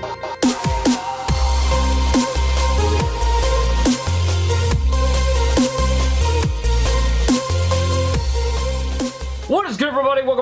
Bye.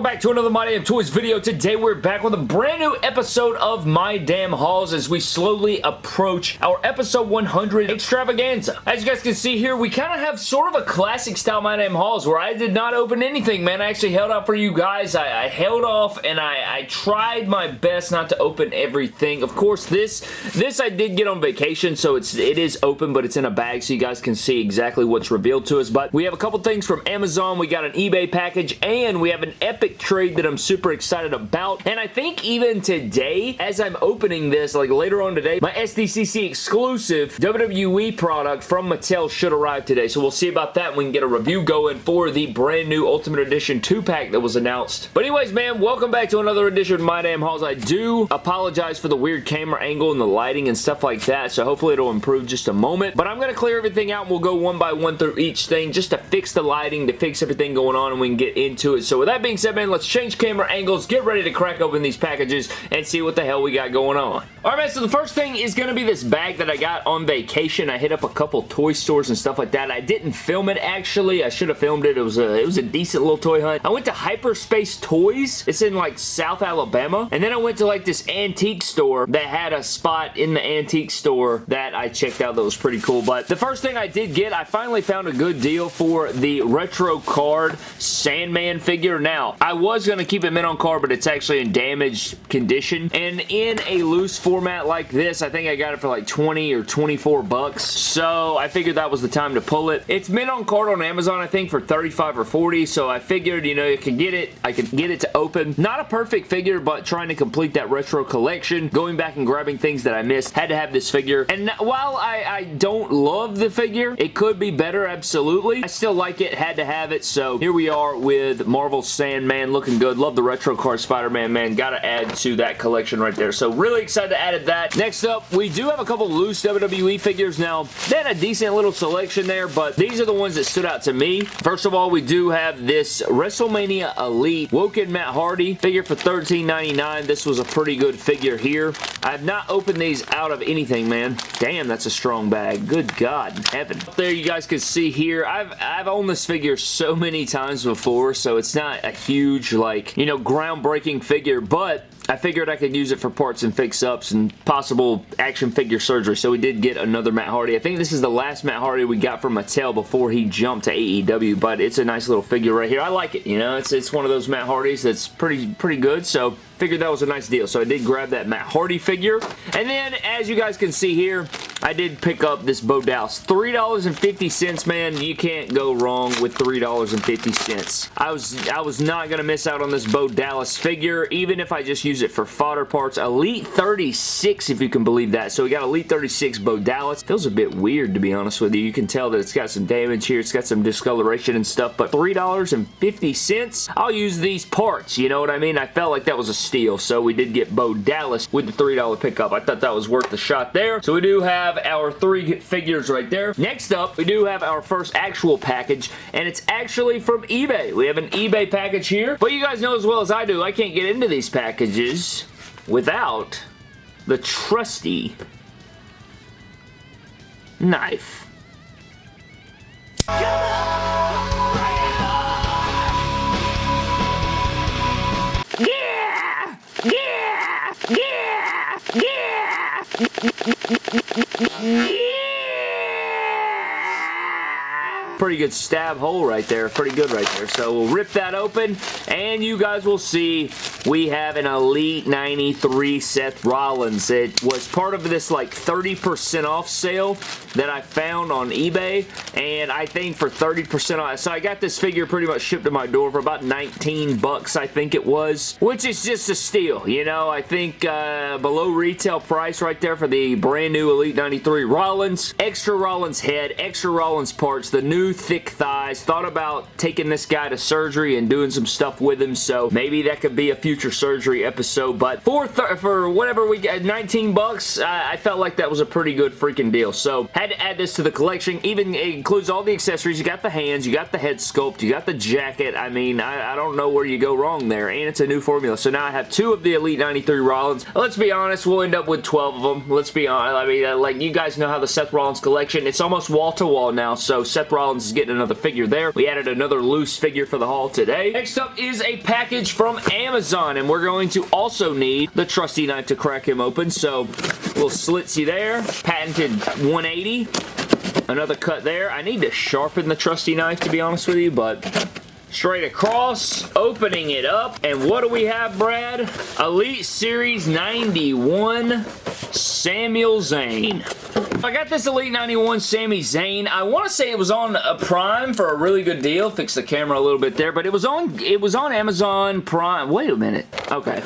Welcome back to another My Damn Toys video. Today we're back with a brand new episode of My Damn Hauls as we slowly approach our episode 100 extravaganza. As you guys can see here, we kind of have sort of a classic style My Damn Hauls where I did not open anything, man. I actually held out for you guys. I, I held off and I, I, tried my best not to open everything. Of course, this this I did get on vacation, so it's it is open, but it's in a bag so you guys can see exactly what's revealed to us. But we have a couple things from Amazon. We got an eBay package and and we have an epic trade that I'm super excited about. And I think even today, as I'm opening this, like later on today, my SDCC exclusive WWE product from Mattel should arrive today. So we'll see about that. We can get a review going for the brand new Ultimate Edition 2-pack that was announced. But anyways, man, welcome back to another edition of My Damn Hauls. I do apologize for the weird camera angle and the lighting and stuff like that. So hopefully it'll improve just a moment. But I'm going to clear everything out and we'll go one by one through each thing just to fix the lighting, to fix everything going on and we can get into it. So with that being said, man, let's change camera angles, get ready to crack open these packages, and see what the hell we got going on. Alright, man, so the first thing is going to be this bag that I got on vacation. I hit up a couple toy stores and stuff like that. I didn't film it, actually. I should have filmed it. It was a, it was a decent little toy hunt. I went to Hyperspace Toys. It's in, like, South Alabama. And then I went to, like, this antique store that had a spot in the antique store that I checked out that was pretty cool. But the first thing I did get, I finally found a good deal for the retro card Sandman figure. Now, I was going to keep it mint on card, but it's actually in damaged condition. And in a loose format like this, I think I got it for like 20 or 24 bucks. So I figured that was the time to pull it. It's mint on card on Amazon, I think, for 35 or 40. So I figured, you know, you could get it. I could get it to open. Not a perfect figure, but trying to complete that retro collection. Going back and grabbing things that I missed. Had to have this figure. And while I, I don't love the figure, it could be better, absolutely. I still like it. Had to have it. So here we are with Marvel Sandman looking good. Love the retro card Spider-Man, man. Gotta add to that collection right there. So really excited to add that. Next up, we do have a couple loose WWE figures now. They had a decent little selection there, but these are the ones that stood out to me. First of all, we do have this WrestleMania Elite Woken Matt Hardy figure for $13.99. This was a pretty good figure here. I have not opened these out of anything, man. Damn, that's a strong bag. Good God heaven. There you guys can see here. I've, I've owned this figure so many times before, so it's not a huge, like, you know, groundbreaking figure, but I figured I could use it for parts and fix-ups and possible action figure surgery, so we did get another Matt Hardy. I think this is the last Matt Hardy we got from Mattel before he jumped to AEW, but it's a nice little figure right here. I like it, you know? It's, it's one of those Matt Hardys that's pretty, pretty good, so figured that was a nice deal. So I did grab that Matt Hardy figure. And then, as you guys can see here, I did pick up this Bo Dallas. $3.50, man. You can't go wrong with $3.50. I was, I was not going to miss out on this Bo Dallas figure, even if I just use it for fodder parts. Elite 36, if you can believe that. So we got Elite 36 Bo Dallas. Feels a bit weird, to be honest with you. You can tell that it's got some damage here. It's got some discoloration and stuff, but $3.50, I'll use these parts. You know what I mean? I felt like that was a steal. So we did get Bo Dallas with the $3 pickup. I thought that was worth the shot there. So we do have our three figures right there. Next up, we do have our first actual package, and it's actually from eBay. We have an eBay package here, but you guys know as well as I do, I can't get into these packages without the trusty knife. Mm-mm-mm-mm-mm-mm-mm. Pretty good stab hole right there. Pretty good right there. So we'll rip that open and you guys will see we have an Elite 93 Seth Rollins. It was part of this like 30% off sale that I found on eBay and I think for 30% off. So I got this figure pretty much shipped to my door for about 19 bucks I think it was, which is just a steal. You know, I think uh, below retail price right there for the brand new Elite 93 Rollins. Extra Rollins head, extra Rollins parts, the new two thick thighs. Thought about taking this guy to surgery and doing some stuff with him, so maybe that could be a future surgery episode, but for, for whatever we get, 19 bucks, I, I felt like that was a pretty good freaking deal, so had to add this to the collection. Even it includes all the accessories. You got the hands, you got the head sculpt, you got the jacket. I mean, I, I don't know where you go wrong there, and it's a new formula, so now I have two of the Elite 93 Rollins. Let's be honest, we'll end up with 12 of them. Let's be honest. I mean, uh, like, you guys know how the Seth Rollins collection, it's almost wall-to-wall -wall now, so Seth Rollins is getting another figure there. We added another loose figure for the haul today. Next up is a package from Amazon, and we're going to also need the trusty knife to crack him open, so little slitsy there. Patented 180. Another cut there. I need to sharpen the trusty knife, to be honest with you, but straight across, opening it up, and what do we have, Brad? Elite Series 91 Samuel Zane. I got this Elite 91 Sami Zayn. I want to say it was on a Prime for a really good deal. Fix the camera a little bit there, but it was on it was on Amazon Prime. Wait a minute. Okay.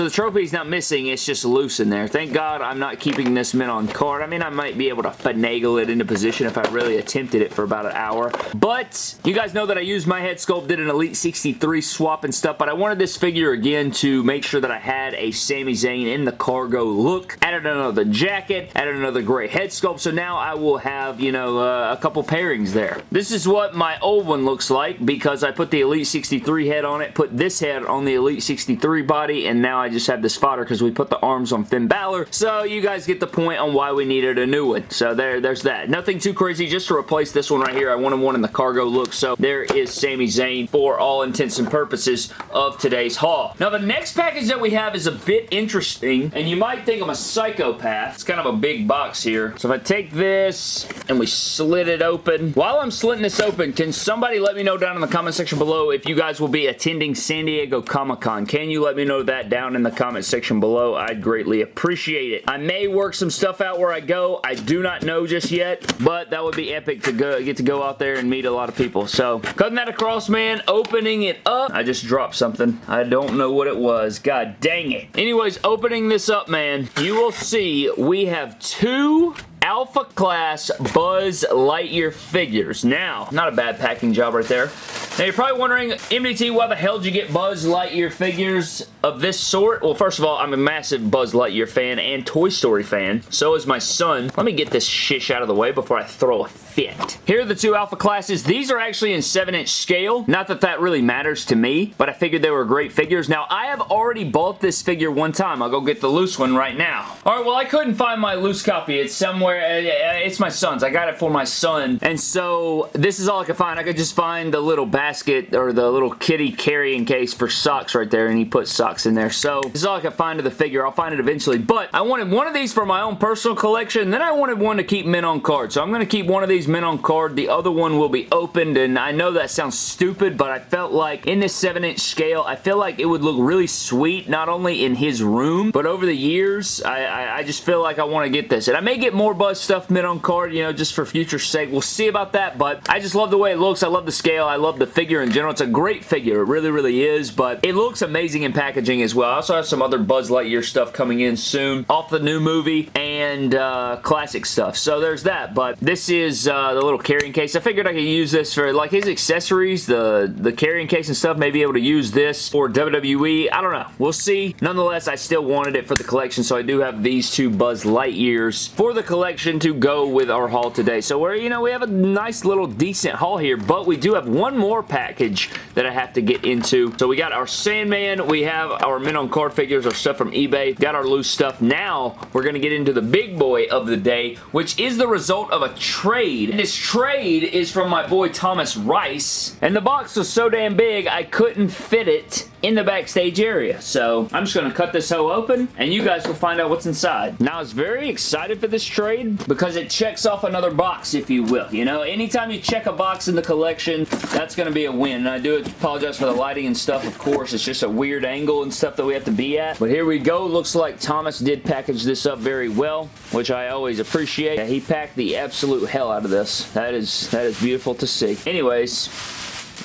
So the trophy is not missing, it's just loose in there. Thank God I'm not keeping this mint on card. I mean, I might be able to finagle it into position if I really attempted it for about an hour. But you guys know that I used my head sculpt, did an Elite 63 swap and stuff, but I wanted this figure again to make sure that I had a Sami Zayn in the cargo look. Added another jacket, added another gray head sculpt, so now I will have, you know, uh, a couple pairings there. This is what my old one looks like because I put the Elite 63 head on it, put this head on the Elite 63 body, and now I just had this fodder because we put the arms on Finn Balor. So you guys get the point on why we needed a new one. So there, there's that. Nothing too crazy. Just to replace this one right here. I wanted one in the cargo look. So there is Sami Zayn for all intents and purposes of today's haul. Now the next package that we have is a bit interesting. And you might think I'm a psychopath. It's kind of a big box here. So if I take this and we slit it open. While I'm slitting this open, can somebody let me know down in the comment section below if you guys will be attending San Diego Comic-Con? Can you let me know that down in the comment section below. I'd greatly appreciate it. I may work some stuff out where I go. I do not know just yet, but that would be epic to go get to go out there and meet a lot of people. So, cutting that across, man, opening it up. I just dropped something. I don't know what it was. God dang it. Anyways, opening this up, man, you will see we have two Alpha Class Buzz Lightyear figures. Now, not a bad packing job right there. Now, you're probably wondering, MDT, why the hell did you get Buzz Lightyear figures of this sort? Well, first of all, I'm a massive Buzz Lightyear fan and Toy Story fan. So is my son. Let me get this shish out of the way before I throw a fit. Here are the two alpha classes. These are actually in 7-inch scale. Not that that really matters to me, but I figured they were great figures. Now, I have already bought this figure one time. I'll go get the loose one right now. All right, well, I couldn't find my loose copy. It's somewhere. Uh, it's my son's. I got it for my son, and so this is all I could find. I could just find the little basket or the little kitty carrying case for socks right there, and he put socks in there. So this is all I could find of the figure. I'll find it eventually, but I wanted one of these for my own personal collection, then I wanted one to keep mint on card. So I'm going to keep one of these mint on card. The other one will be opened, and I know that sounds stupid, but I felt like in this 7-inch scale, I feel like it would look really sweet, not only in his room, but over the years, I, I, I just feel like I want to get this. And I may get more Buzz stuff mint on card, you know, just for future sake. We'll see about that, but I just love the way it looks. I love the scale. I love the figure in general. It's a great figure. It really, really is, but it looks amazing in packaging as well. I also have some other Buzz Lightyear stuff coming in soon off the new movie and uh, classic stuff. So there's that, but this is uh, the little carrying case. I figured I could use this for like his accessories, the, the carrying case and stuff, maybe able to use this for WWE. I don't know. We'll see. Nonetheless, I still wanted it for the collection, so I do have these two Buzz Lightyears for the collection to go with our haul today. So we're, you know, we have a nice little decent haul here, but we do have one more package that I have to get into. So we got our Sandman, we have our mint on card figures, our stuff from eBay, got our loose stuff. Now, we're going to get into the big boy of the day, which is the result of a trade. And this trade is from my boy Thomas Rice, and the box was so damn big, I couldn't fit it in the backstage area. So I'm just going to cut this hoe open and you guys will find out what's inside. Now I was very excited for this trade because it checks off another box if you will. You know, anytime you check a box in the collection, that's going to be a win. And I do apologize for the lighting and stuff, of course. It's just a weird angle and stuff that we have to be at. But here we go. Looks like Thomas did package this up very well, which I always appreciate. He packed the absolute hell out of this. That is, that is beautiful to see. Anyways,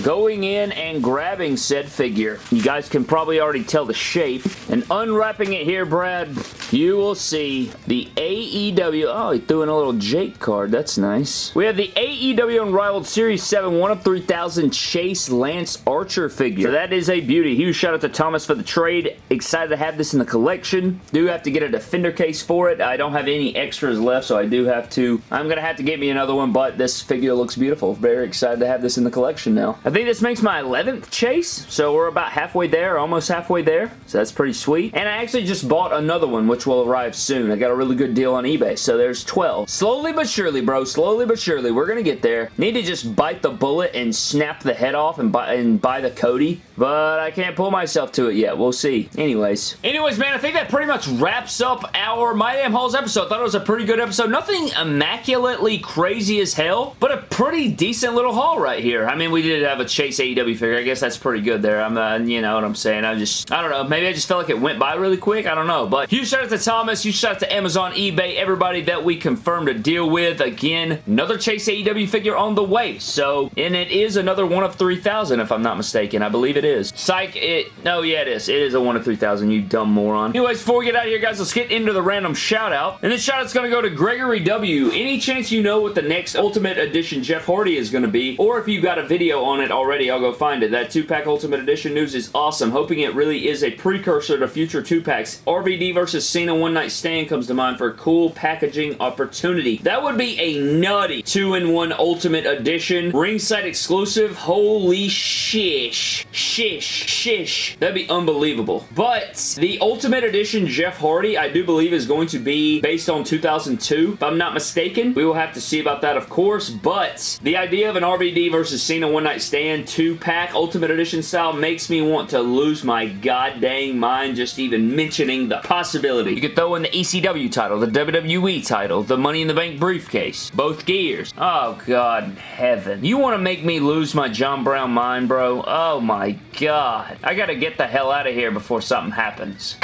going in and grabbing said figure. You guys can probably already tell the shape. And unwrapping it here, Brad, you will see the AEW. Oh, he threw in a little Jake card. That's nice. We have the AEW Unrivaled Series 7 1 of 3000 Chase Lance Archer figure. So that is a beauty. Huge shout out to Thomas for the trade. Excited to have this in the collection. Do have to get a defender case for it. I don't have any extras left, so I do have to. I'm going to have to get me another one, but this figure looks beautiful. Very excited to have this in the collection now. I think this makes my 11th chase, so we're about halfway there, almost halfway there, so that's pretty sweet. And I actually just bought another one, which will arrive soon. I got a really good deal on eBay, so there's 12. Slowly but surely, bro, slowly but surely, we're to get there. Need to just bite the bullet and snap the head off and buy, and buy the Cody, but I can't pull myself to it yet. We'll see. Anyways. Anyways, man, I think that pretty much wraps up our My Damn Hauls episode. I thought it was a pretty good episode. Nothing immaculately crazy as hell, but a pretty decent little haul right here. I mean, we did have a Chase AEW figure. I guess that's pretty good there. I'm, uh, you know what I'm saying. I just, I don't know. Maybe I just felt like it went by really quick. I don't know. But huge shout out to Thomas. Huge shout out to Amazon, eBay, everybody that we confirmed a deal with. Again, another Chase AEW figure on the way. So, and it is another one of 3,000 if I'm not mistaken. I believe it is. Psych, it, no, yeah, it is. It is a one of 3,000, you dumb moron. Anyways, before we get out of here, guys, let's get into the random shout out. And this shout out's going to go to Gregory W. Any chance you know what the next Ultimate Edition Jeff Hardy is going to be, or if you've got a video on it already, I'll go find it. That 2-pack Ultimate Edition news is awesome. Hoping it really is a precursor to future 2-packs. RVD versus Cena One Night Stand comes to mind for a cool packaging opportunity. That would be a nutty 2-in-1 Ultimate Edition. Ringside exclusive. Holy shish. Shish. Shish. That'd be unbelievable. But the Ultimate Edition Jeff Hardy, I do believe is going to be based on 2002. If I'm not mistaken, we will have to see about that, of course. But the idea of an RVD versus Cena One Night stand two pack Ultimate Edition style makes me want to lose my god dang mind just even mentioning the possibility. You could throw in the ECW title, the WWE title, the Money in the Bank briefcase, both gears. Oh god heaven. You want to make me lose my John Brown mind bro? Oh my god. I gotta get the hell out of here before something happens.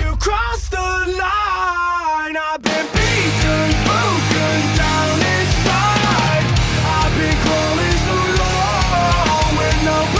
You crossed the line, I've been beaten, no